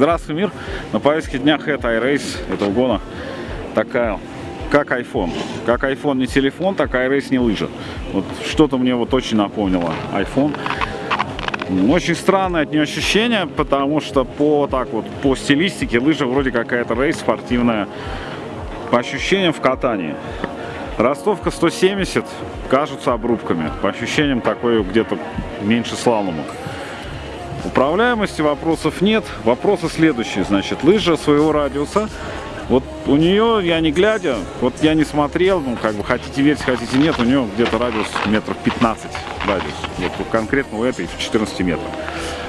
Здравствуй, мир! На повестке дня Head iRace этого года такая, как iPhone. Как iPhone не телефон, так iRace не лыжа. Вот что-то мне вот очень напомнило iPhone. Очень странное от нее ощущение, потому что по так вот по стилистике лыжа вроде какая-то рейс спортивная. По ощущениям в катании. Ростовка 170 кажутся обрубками. По ощущениям такой где-то меньше слалома. Управляемости вопросов нет. Вопросы следующие. Значит, лыжа своего радиуса. Вот у нее, я не глядя, вот я не смотрел, ну, как бы, хотите верить, хотите нет, у нее где-то радиус метров 15 радиус. Вот конкретно у этой в 14 метров.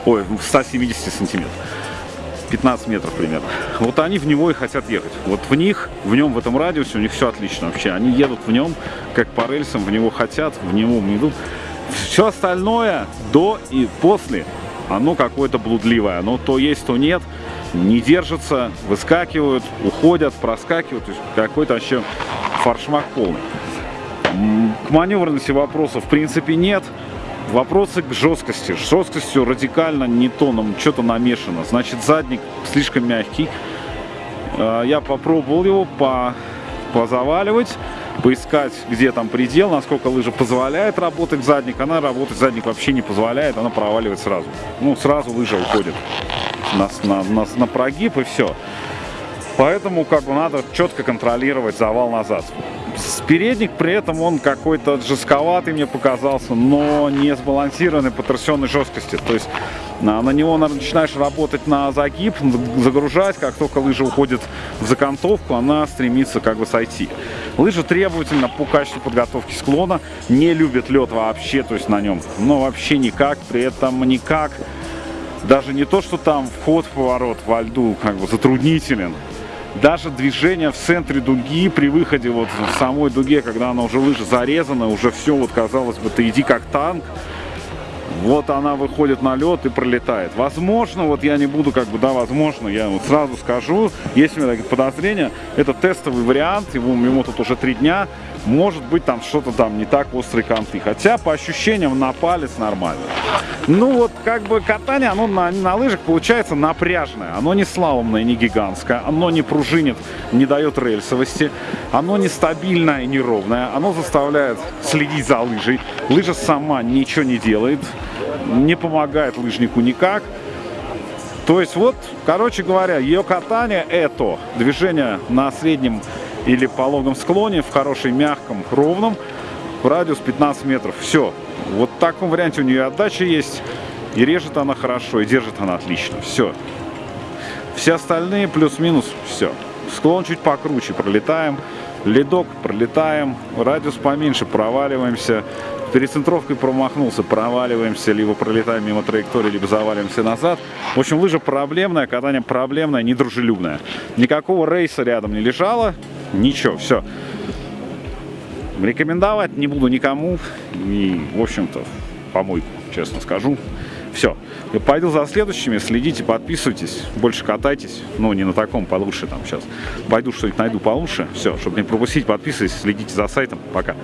Ой, в 170 сантиметров. 15 метров примерно. Вот они в него и хотят ехать. Вот в них, в нем, в этом радиусе, у них все отлично вообще. Они едут в нем, как по рельсам, в него хотят, в него идут. Все остальное до и после оно какое-то блудливое. Оно то есть, то нет, не держится, выскакивают, уходят, проскакивают. То есть какой-то вообще фаршмак полный. К маневренности вопросов в принципе нет. Вопросы к жесткости. С жесткостью радикально не то, нам что-то намешано. Значит, задник слишком мягкий. А, я попробовал его по позаваливать поискать, где там предел, насколько лыжа позволяет работать задник. Она работать задник вообще не позволяет, она проваливает сразу. Ну, сразу лыжа уходит на, на, на, на прогиб и все. Поэтому как бы надо четко контролировать завал назад. Передник при этом он какой-то жестковатый мне показался, но не сбалансированный по торсионной жесткости. То есть на, на него начинаешь работать на загиб, загружать, как только лыжа уходит в закантовку, она стремится как бы сойти. Лыжа требовательна по качеству подготовки склона, не любит лед вообще, то есть на нем, но вообще никак, при этом никак, даже не то, что там вход в поворот во льду как бы затруднителен, даже движение в центре дуги при выходе вот в самой дуге, когда она уже лыжа зарезана, уже все вот казалось бы, ты иди как танк, вот она выходит на лед и пролетает. Возможно, вот я не буду как бы, да, возможно, я вот сразу скажу, есть у меня такие подозрения, это тестовый вариант, ему, ему тут уже три дня, может быть там что-то там не так острые конты. Хотя по ощущениям на палец нормально. Ну вот как бы катание, оно на, на лыжах получается напряжное. Оно не слаломное, не гигантское. Оно не пружинит, не дает рельсовости. Оно нестабильное и неровное. Оно заставляет следить за лыжей. Лыжа сама ничего не делает. Не помогает лыжнику никак. То есть вот, короче говоря, ее катание это движение на среднем или пологом склоне, в хорошей, мягком, ровном, в радиус 15 метров. Все. Вот в таком варианте у нее отдача есть. И режет она хорошо, и держит она отлично. Все. Все остальные плюс-минус все. Склон чуть покруче, пролетаем. Ледок пролетаем. Радиус поменьше, проваливаемся. Перецентровкой промахнулся, проваливаемся, либо пролетаем мимо траектории, либо заваливаемся назад. В общем, лыжа проблемная, катание проблемное, недружелюбное. Никакого рейса рядом не лежало. Ничего, все. Рекомендовать не буду никому. И, в общем-то, помойку, честно скажу. Все. Я пойду за следующими. Следите, подписывайтесь. Больше катайтесь. Ну, не на таком, получше там сейчас. Пойду что-нибудь найду получше. Все, чтобы не пропустить, подписывайтесь, следите за сайтом. Пока.